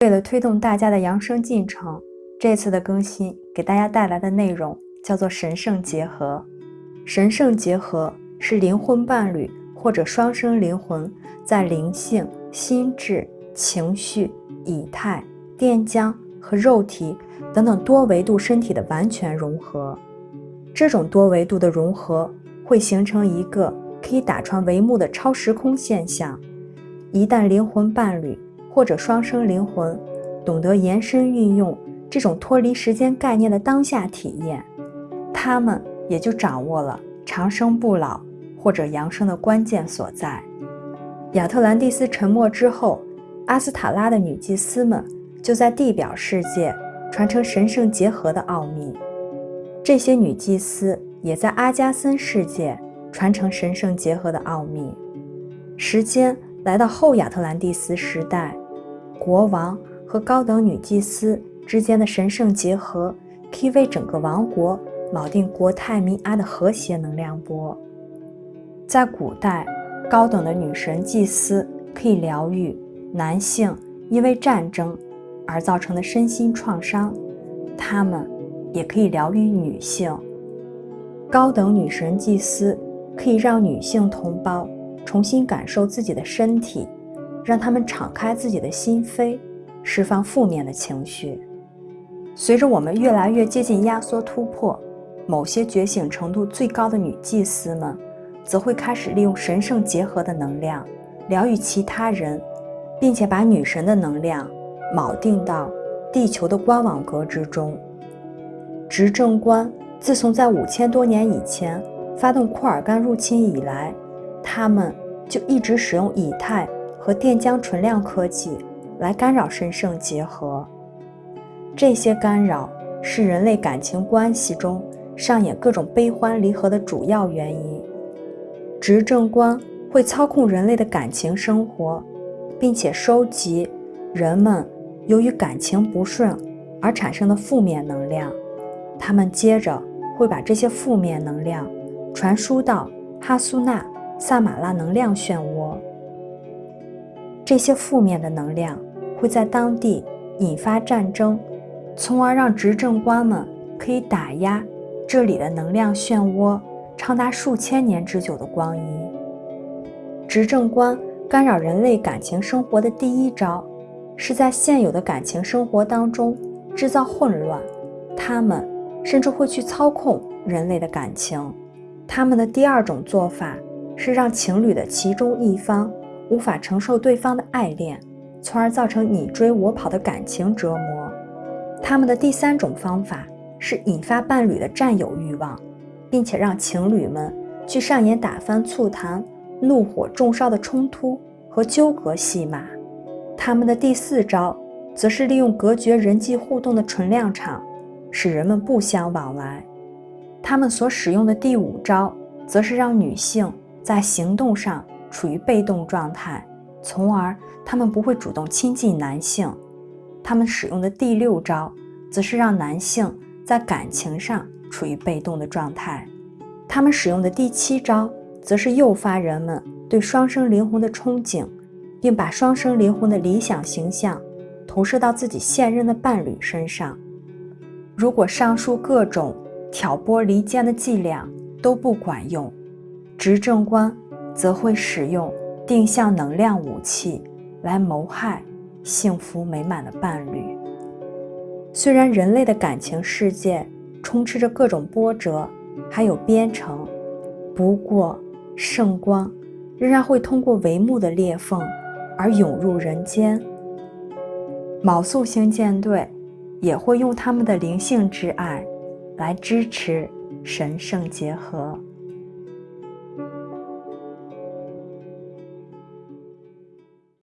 为了推动大家的扬升进程，这次的更新给大家带来的内容叫做神圣结合。神圣结合是灵魂伴侣或者双生灵魂在灵性、心智、情绪、以太、电浆和肉体等等多维度身体的完全融合。这种多维度的融合会形成一个可以打穿帷幕的超时空现象。一旦灵魂伴侣，或者双生灵魂懂得延伸运用这种脱离时间概念的当下体验，他们也就掌握了长生不老或者扬升的关键所在。亚特兰蒂斯沉没之后，阿斯塔拉的女祭司们就在地表世界传承神圣结合的奥秘。这些女祭司也在阿加森世界传承神圣结合的奥秘。时间来到后亚特兰蒂斯时代。国王和高等女祭司之间的神圣结合，可以为整个王国锚定国泰民安的和谐能量波。在古代，高等的女神祭司可以疗愈男性因为战争而造成的身心创伤，他们也可以疗愈女性。高等女神祭司可以让女性同胞重新感受自己的身体。让他们敞开自己的心扉，释放负面的情绪。随着我们越来越接近压缩突破，某些觉醒程度最高的女祭司们，则会开始利用神圣结合的能量疗愈其他人，并且把女神的能量锚定到地球的光网格之中。执政官自从在五千多年以前发动库尔干入侵以来，他们就一直使用以太。和电浆纯量科技来干扰神圣结合，这些干扰是人类感情关系中上演各种悲欢离合的主要原因。执政官会操控人类的感情生活，并且收集人们由于感情不顺而产生的负面能量，他们接着会把这些负面能量传输到哈苏纳萨马拉能量漩涡。这些负面的能量会在当地引发战争，从而让执政官们可以打压这里的能量漩涡长达数千年之久的光阴。执政官干扰人类感情生活的第一招，是在现有的感情生活当中制造混乱。他们甚至会去操控人类的感情。他们的第二种做法是让情侣的其中一方。无法承受对方的爱恋，从而造成你追我跑的感情折磨。他们的第三种方法是引发伴侣的占有欲望，并且让情侣们去上演打翻醋坛、怒火中烧的冲突和纠葛戏码。他们的第四招则是利用隔绝人际互动的纯量场，使人们不相往来。他们所使用的第五招则是让女性在行动上。处于被动状态，从而他们不会主动亲近男性。他们使用的第六招，则是让男性在感情上处于被动的状态。他们使用的第七招，则是诱发人们对双生灵魂的憧憬，并把双生灵魂的理想形象投射到自己现任的伴侣身上。如果上述各种挑拨离间的伎俩都不管用，执政官。则会使用定向能量武器来谋害幸福美满的伴侣。虽然人类的感情世界充斥着各种波折，还有编程，不过圣光仍然会通过帷幕的裂缝而涌入人间。卯宿星舰队也会用他们的灵性之爱来支持神圣结合。